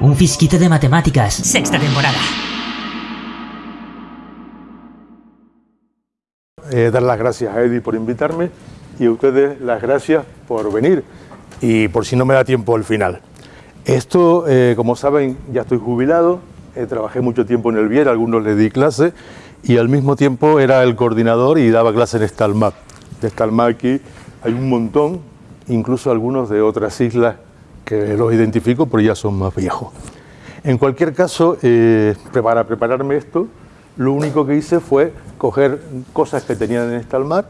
Un fisquito de matemáticas. Sexta temporada. Eh, dar las gracias a Eddie por invitarme y a ustedes las gracias por venir y por si no me da tiempo al final. Esto, eh, como saben, ya estoy jubilado, eh, trabajé mucho tiempo en el Vier, algunos le di clase y al mismo tiempo era el coordinador y daba clase en Stalmap. De Stalmap aquí hay un montón, incluso algunos de otras islas que los identifico, pero ya son más viejos. En cualquier caso, eh, para prepararme esto, lo único que hice fue coger cosas que tenían en Stalmar,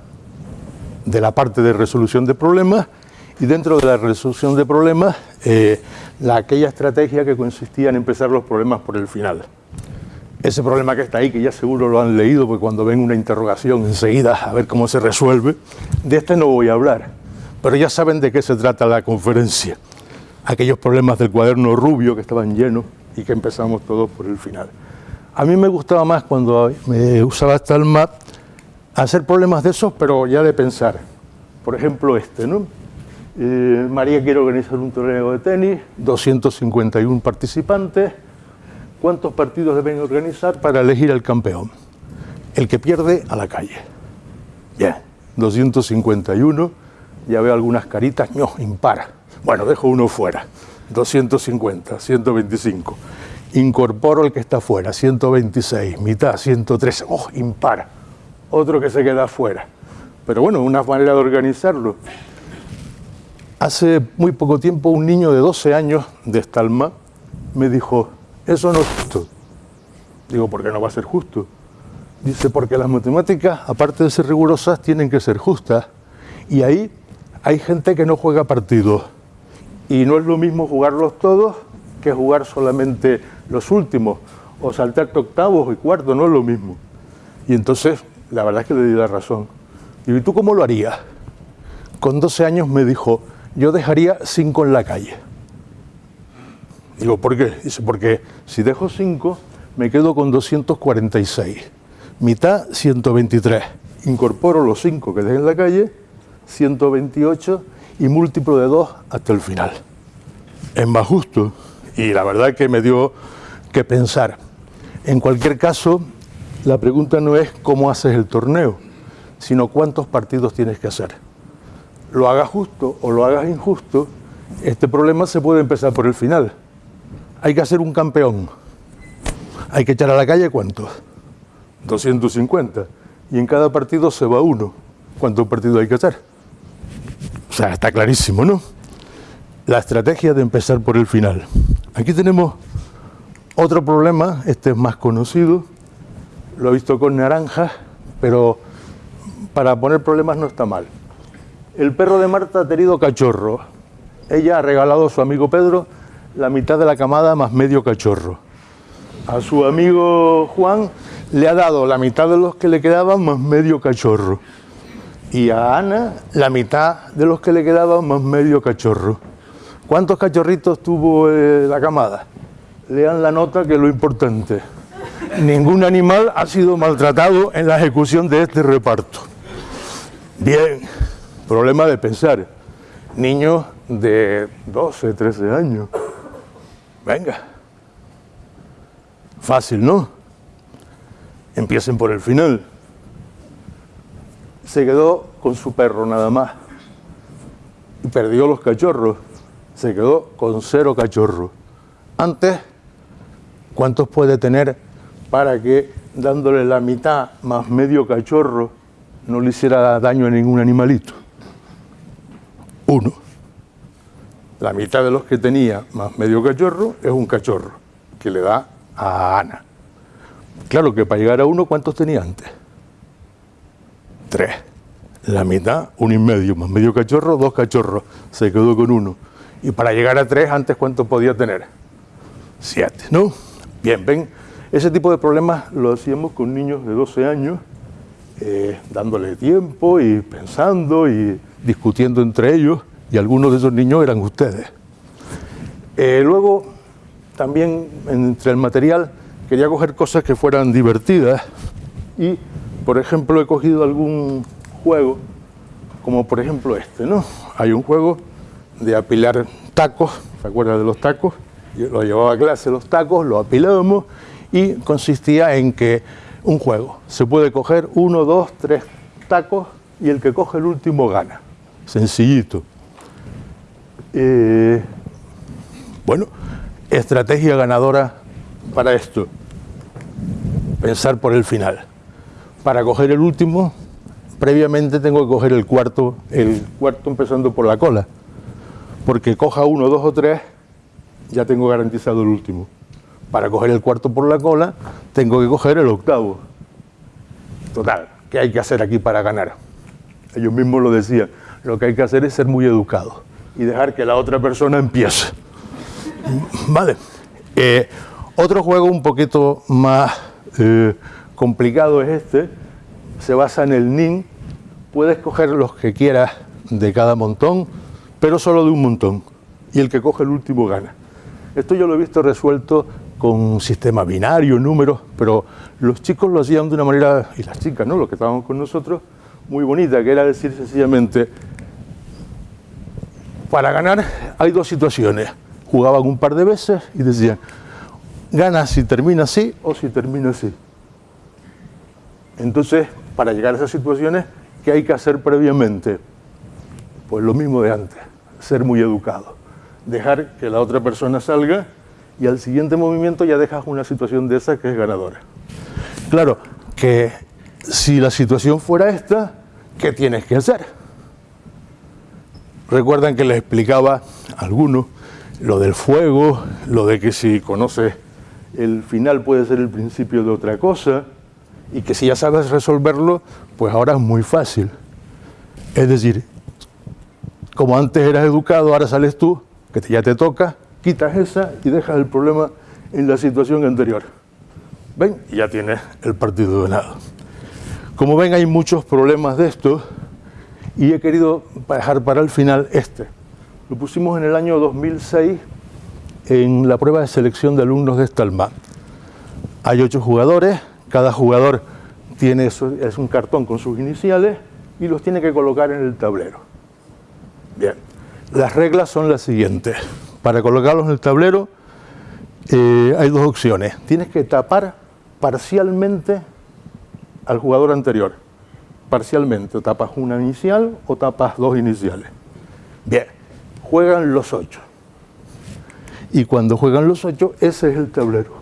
de la parte de resolución de problemas, y dentro de la resolución de problemas, eh, la, aquella estrategia que consistía en empezar los problemas por el final. Ese problema que está ahí, que ya seguro lo han leído, porque cuando ven una interrogación enseguida a ver cómo se resuelve, de este no voy a hablar, pero ya saben de qué se trata la conferencia aquellos problemas del cuaderno rubio que estaban llenos y que empezamos todos por el final. A mí me gustaba más cuando me usaba hasta el map hacer problemas de esos, pero ya de pensar. Por ejemplo, este, ¿no? Eh, María quiere organizar un torneo de tenis, 251 participantes. ¿Cuántos partidos deben organizar para elegir al campeón? El que pierde a la calle. Bien, 251. Ya veo algunas caritas, no, impara. Bueno, dejo uno fuera, 250, 125. Incorporo el que está fuera, 126, mitad, 113, oh, impar. Otro que se queda fuera. Pero bueno, una manera de organizarlo. Hace muy poco tiempo un niño de 12 años de Estalma me dijo, eso no es justo. Digo, ¿por qué no va a ser justo? Dice, porque las matemáticas, aparte de ser rigurosas, tienen que ser justas. Y ahí hay gente que no juega partidos y no es lo mismo jugarlos todos que jugar solamente los últimos, o saltarte octavos y cuartos, no es lo mismo. Y entonces, la verdad es que le di la razón. ¿y tú cómo lo harías? Con 12 años me dijo, yo dejaría 5 en la calle. Digo, ¿por qué? Dice, porque si dejo 5, me quedo con 246. Mitad, 123. Incorporo los 5 que dejé en la calle, 128 y múltiplo de 2 hasta el final. Es más justo y la verdad que me dio que pensar. En cualquier caso, la pregunta no es cómo haces el torneo, sino cuántos partidos tienes que hacer. Lo hagas justo o lo hagas injusto, este problema se puede empezar por el final. Hay que hacer un campeón. Hay que echar a la calle cuántos? 250. Y en cada partido se va uno. ¿Cuántos partidos hay que hacer? O sea, está clarísimo, ¿no? La estrategia de empezar por el final. Aquí tenemos otro problema, este es más conocido, lo he visto con naranjas, pero para poner problemas no está mal. El perro de Marta ha tenido cachorro. Ella ha regalado a su amigo Pedro la mitad de la camada más medio cachorro. A su amigo Juan le ha dado la mitad de los que le quedaban más medio cachorro y a Ana la mitad de los que le quedaban más medio cachorro. ¿Cuántos cachorritos tuvo eh, la camada? Lean la nota que es lo importante. Ningún animal ha sido maltratado en la ejecución de este reparto. Bien, problema de pensar. Niños de 12, 13 años. Venga. Fácil, ¿no? Empiecen por el final se quedó con su perro nada más. Y perdió los cachorros. Se quedó con cero cachorros. Antes, ¿cuántos puede tener para que dándole la mitad más medio cachorro no le hiciera daño a ningún animalito? Uno. La mitad de los que tenía más medio cachorro es un cachorro que le da a Ana. Claro que para llegar a uno, ¿cuántos tenía antes? Tres. La mitad, un y medio, más medio cachorro, dos cachorros. Se quedó con uno. Y para llegar a tres, antes, ¿cuánto podía tener? Siete, ¿no? Bien, ven, ese tipo de problemas lo hacíamos con niños de 12 años, eh, dándole tiempo y pensando y discutiendo entre ellos, y algunos de esos niños eran ustedes. Eh, luego, también entre el material, quería coger cosas que fueran divertidas y por ejemplo he cogido algún juego, como por ejemplo este, ¿no? Hay un juego de apilar tacos, ¿se acuerdan de los tacos? Yo lo llevaba a clase los tacos, lo apilábamos y consistía en que un juego, se puede coger uno, dos, tres tacos y el que coge el último gana. Sencillito. Eh, bueno, estrategia ganadora para esto. Pensar por el final. Para coger el último, previamente tengo que coger el cuarto, el cuarto empezando por la cola. Porque coja uno, dos o tres, ya tengo garantizado el último. Para coger el cuarto por la cola, tengo que coger el octavo. Total, ¿qué hay que hacer aquí para ganar? Ellos mismos lo decían, lo que hay que hacer es ser muy educado y dejar que la otra persona empiece. Vale. Eh, otro juego un poquito más eh, complicado es este, se basa en el NIN, puedes coger los que quieras de cada montón, pero solo de un montón, y el que coge el último gana. Esto yo lo he visto resuelto con sistema binario, números, pero los chicos lo hacían de una manera, y las chicas, ¿no? los que estábamos con nosotros, muy bonita, que era decir sencillamente, para ganar hay dos situaciones. Jugaban un par de veces y decían, gana si termina así o si termina así. Entonces, para llegar a esas situaciones, ¿qué hay que hacer previamente? Pues lo mismo de antes, ser muy educado. Dejar que la otra persona salga y al siguiente movimiento ya dejas una situación de esa que es ganadora. Claro, que si la situación fuera esta, ¿qué tienes que hacer? Recuerdan que les explicaba a algunos lo del fuego, lo de que si conoces el final puede ser el principio de otra cosa, y que si ya sabes resolverlo, pues ahora es muy fácil. Es decir, como antes eras educado, ahora sales tú, que ya te toca, quitas esa y dejas el problema en la situación anterior. ¿Ven? Y ya tienes el partido ganado. Como ven, hay muchos problemas de esto y he querido dejar para el final este. Lo pusimos en el año 2006 en la prueba de selección de alumnos de Estalma. Hay ocho jugadores, cada jugador tiene es un cartón con sus iniciales y los tiene que colocar en el tablero. Bien, las reglas son las siguientes. Para colocarlos en el tablero eh, hay dos opciones. Tienes que tapar parcialmente al jugador anterior. Parcialmente, tapas una inicial o tapas dos iniciales. Bien, juegan los ocho. Y cuando juegan los ocho, ese es el tablero.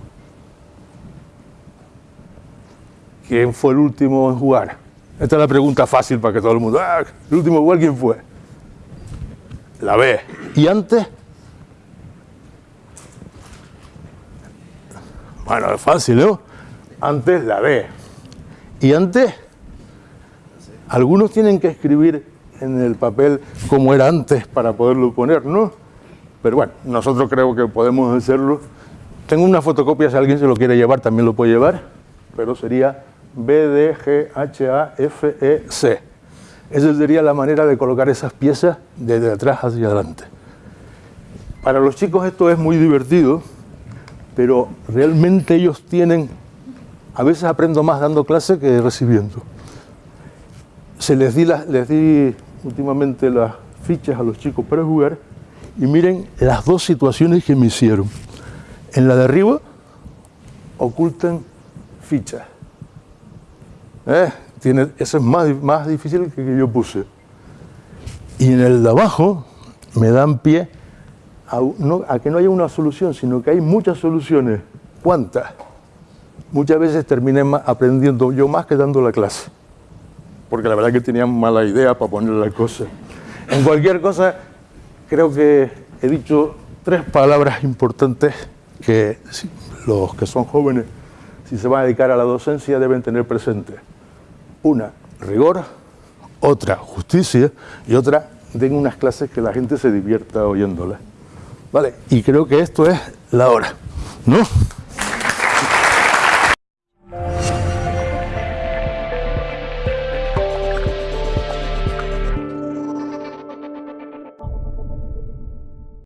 ¿Quién fue el último en jugar? Esta es la pregunta fácil para que todo el mundo... Ah, el último jugar, ¿quién fue? La B. ¿Y antes? Bueno, es fácil, ¿no? Antes la B. Y antes, algunos tienen que escribir en el papel cómo era antes para poderlo poner, ¿no? Pero bueno, nosotros creo que podemos hacerlo. Tengo una fotocopia, si alguien se lo quiere llevar, también lo puede llevar, pero sería B, D, G, H, A, F, E, C. Esa sería la manera de colocar esas piezas desde atrás hacia adelante. Para los chicos esto es muy divertido, pero realmente ellos tienen a veces aprendo más dando clase que recibiendo. Se les di, les di últimamente las fichas a los chicos para jugar y miren las dos situaciones que me hicieron. En la de arriba ocultan fichas. ¿Eh? Tiene, eso es más, más difícil que, que yo puse. Y en el de abajo me dan pie a que no haya una solución, sino que hay muchas soluciones. ¿Cuántas? muchas veces terminé aprendiendo yo más que dando la clase, porque la verdad que tenía mala idea para poner la cosa. En cualquier cosa, creo que he dicho tres palabras importantes que los que son jóvenes, si se van a dedicar a la docencia, deben tener presente. Una, rigor, otra, justicia, y otra, den unas clases que la gente se divierta oyéndolas. ¿Vale? Y creo que esto es la hora, ¿no?